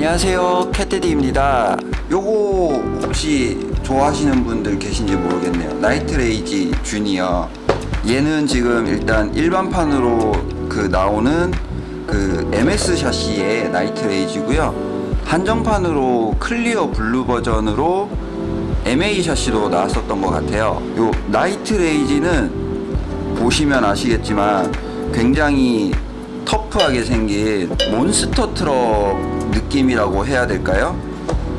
안녕하세요. 캣테디입니다. 요거 혹시 좋아하시는 분들 계신지 모르겠네요. 나이트레이지 주니어. 얘는 지금 일단 일반판으로 그 나오는 그 MS 샤시의 나이트레이지고요. 한정판으로 clear blue 버전으로 MA 샤시도 나왔었던 것 같아요. 요 나이트레이지는 보시면 아시겠지만 굉장히 터프하게 생긴 몬스터 트럭 느낌이라고 해야 될까요?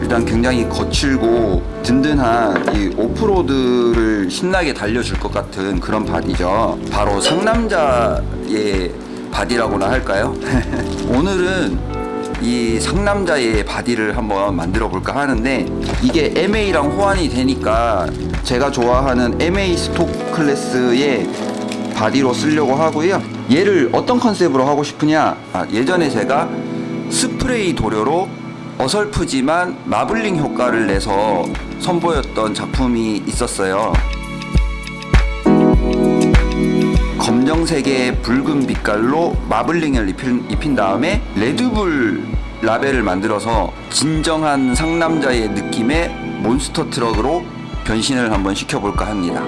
일단 굉장히 거칠고 든든한 이 off-road를 신나게 달려줄 것 같은 그런 body죠. 바로 상남자의 body라고나 할까요? 오늘은 이 상남자의 body를 한번 만들어 볼까 하는데 이게 MA랑 호환이 되니까 제가 좋아하는 MA stock class의 body로 쓰려고 하고요 얘를 어떤 컨셉으로 하고 싶으냐 아, 예전에 제가 스프레이 도료로 어설프지만 마블링 효과를 내서 선보였던 작품이 있었어요. 검정색의 붉은 빛깔로 마블링을 입힌, 입힌 다음에 레드불 라벨을 만들어서 진정한 상남자의 느낌의 몬스터 트럭으로 변신을 한번 시켜볼까 합니다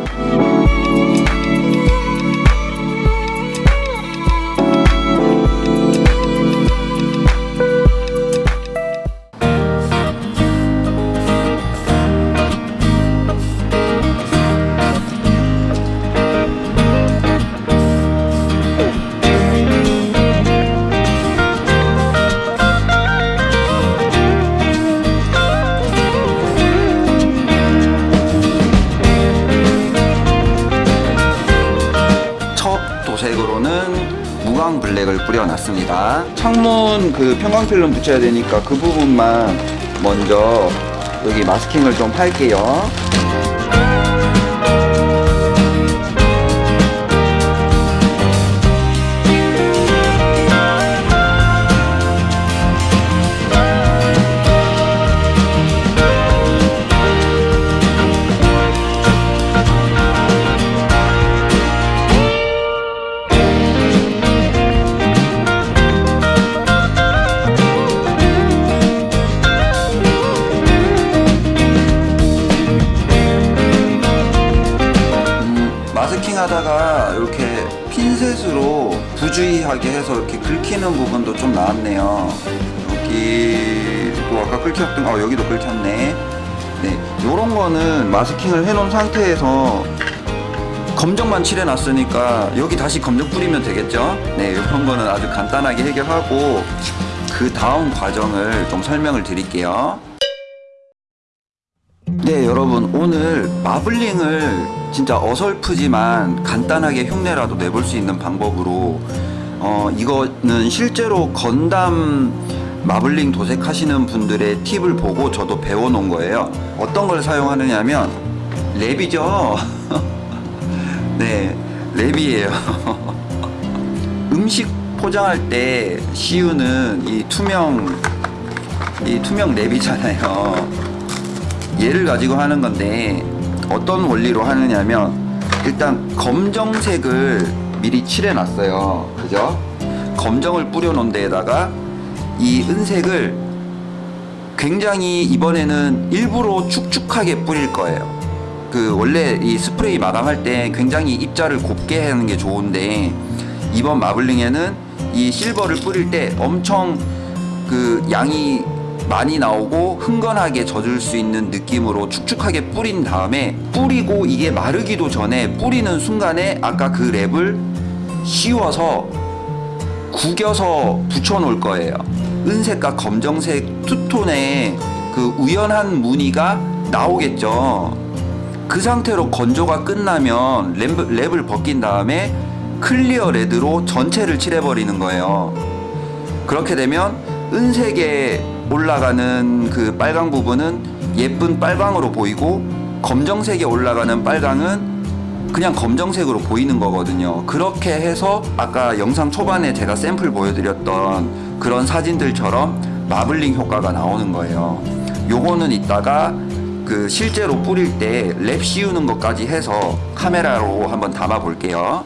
블랙을 뿌려놨습니다. 창문 그 편광필름 붙여야 되니까 그 부분만 먼저 여기 마스킹을 좀 할게요. 부주의하게 해서 이렇게 긁히는 부분도 좀 나왔네요. 여기도 아까 긁혔던, 어, 여기도 긁혔네. 네, 요런 거는 마스킹을 해놓은 상태에서 검정만 칠해놨으니까 여기 다시 검정 뿌리면 되겠죠? 네, 이런 거는 아주 간단하게 해결하고 그 다음 과정을 좀 설명을 드릴게요. 네 여러분 오늘 마블링을 진짜 어설프지만 간단하게 흉내라도 내볼 수 있는 방법으로 어 이거는 실제로 건담 마블링 도색 하시는 분들의 팁을 보고 저도 배워놓은 거예요. 어떤 걸 사용하느냐면 랩이죠? 네 랩이에요. 음식 포장할 때 씌우는 이 투명 이 투명 랩이잖아요. 얘를 가지고 하는 건데 어떤 원리로 하느냐면 일단 검정색을 미리 칠해 놨어요. 그죠? 검정을 뿌려 놓은 데에다가 이 은색을 굉장히 이번에는 일부러 축축하게 뿌릴 거예요. 그 원래 이 스프레이 마감할 때 굉장히 입자를 곱게 하는 게 좋은데 이번 마블링에는 이 실버를 뿌릴 때 엄청 그 양이 많이 나오고 흥건하게 젖을 수 있는 느낌으로 축축하게 뿌린 다음에 뿌리고 이게 마르기도 전에 뿌리는 순간에 아까 그 랩을 씌워서 구겨서 붙여 놓을 거예요. 은색과 검정색 투톤의 그 우연한 무늬가 나오겠죠. 그 상태로 건조가 끝나면 랩, 랩을 벗긴 다음에 clear red로 전체를 칠해버리는 거예요. 그렇게 되면 은색에 올라가는 그 빨강 부분은 예쁜 빨강으로 보이고 검정색에 올라가는 빨강은 그냥 검정색으로 보이는 거거든요. 그렇게 해서 아까 영상 초반에 제가 샘플 보여드렸던 그런 사진들처럼 마블링 효과가 나오는 거예요. 요거는 이따가 그 실제로 뿌릴 때 랩 씌우는 것까지 해서 카메라로 한번 담아 볼게요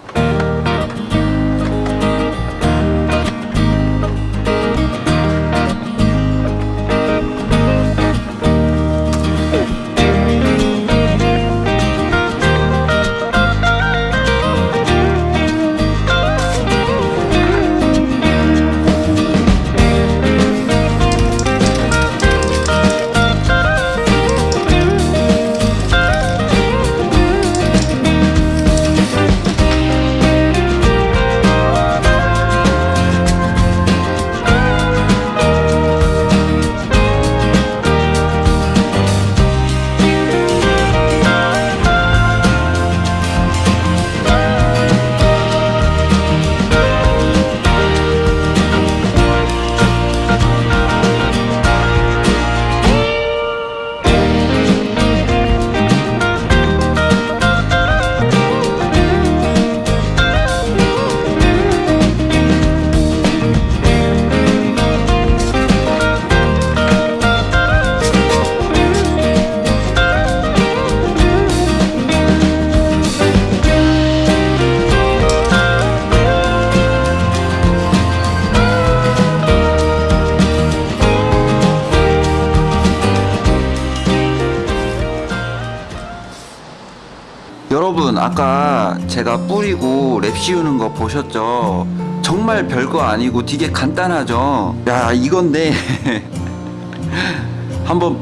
아까 제가 뿌리고 랩 씌우는 거 보셨죠? 정말 별거 아니고 되게 간단하죠? 야, 이건데. 한번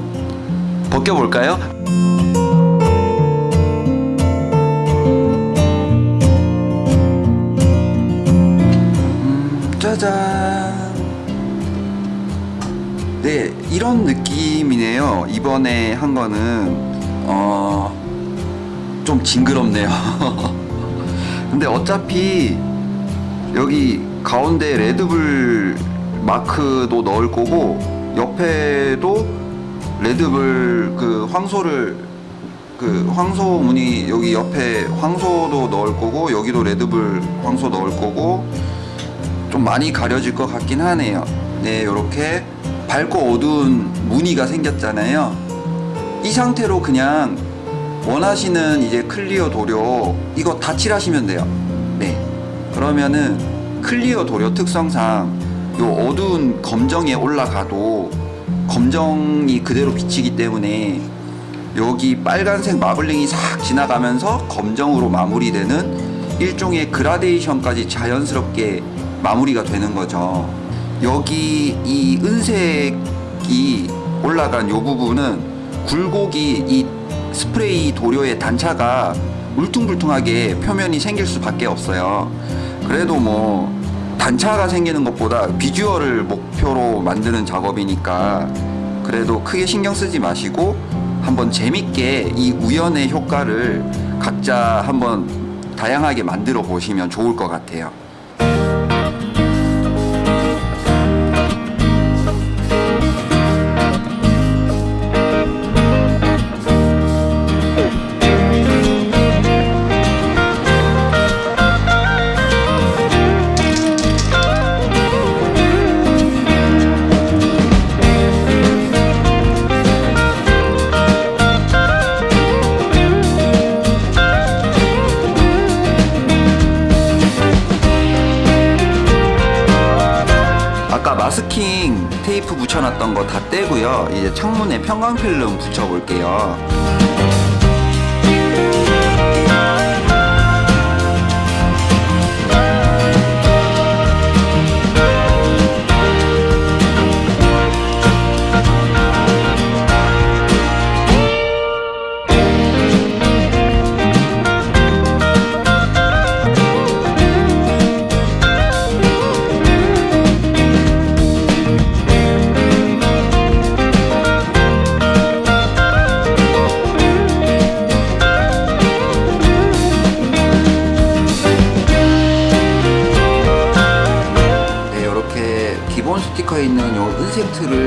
벗겨볼까요? 음, 짜잔. 네, 이런 느낌이네요. 이번에 한 거는, 어, 좀 징그럽네요. 근데 어차피 여기 가운데 레드불 마크도 넣을 거고, 옆에도 레드불 그 황소를 그 황소 무늬 여기 옆에 황소도 넣을 거고 여기도 레드불 황소 넣을 거고 좀 많이 가려질 것 같긴 하네요. 네, 이렇게 밝고 어두운 무늬가 생겼잖아요. 이 상태로 그냥 원하시는 이제 clear 도료 이거 다 칠하시면 돼요. 네. 그러면은 clear 도료 특성상 요 어두운 검정에 올라가도 검정이 그대로 비치기 때문에 여기 빨간색 마블링이 싹 지나가면서 검정으로 마무리되는 일종의 그라데이션까지 자연스럽게 마무리가 되는 거죠. 여기 이 은색이 올라간 요 부분은 굴곡이 이 스프레이 도료의 단차가 울퉁불퉁하게 표면이 생길 수밖에 없어요. 그래도 뭐 단차가 생기는 것보다 비주얼을 목표로 만드는 작업이니까 그래도 크게 신경 쓰지 마시고 한번 재밌게 이 우연의 효과를 각자 한번 다양하게 만들어 보시면 좋을 것 같아요. 붙여놨던 거 다 떼고요. 이제 창문에 편광필름 붙여볼게요.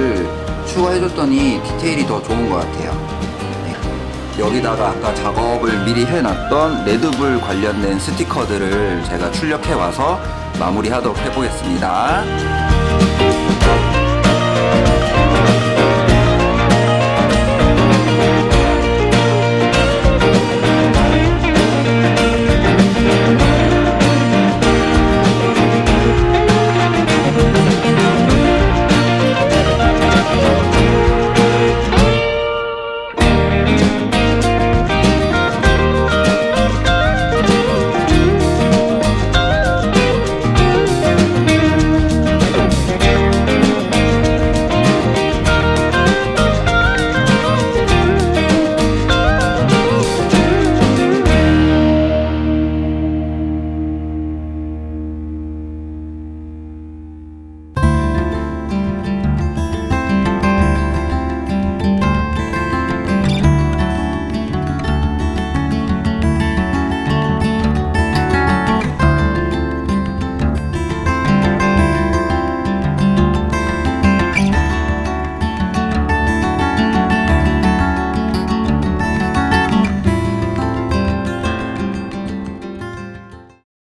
틀을 추가해줬더니 디테일이 더 좋은 것 같아요. 네. 여기다가 아까 작업을 미리 해놨던 레드불 관련된 스티커들을 제가 출력해 와서 마무리하도록 해보겠습니다.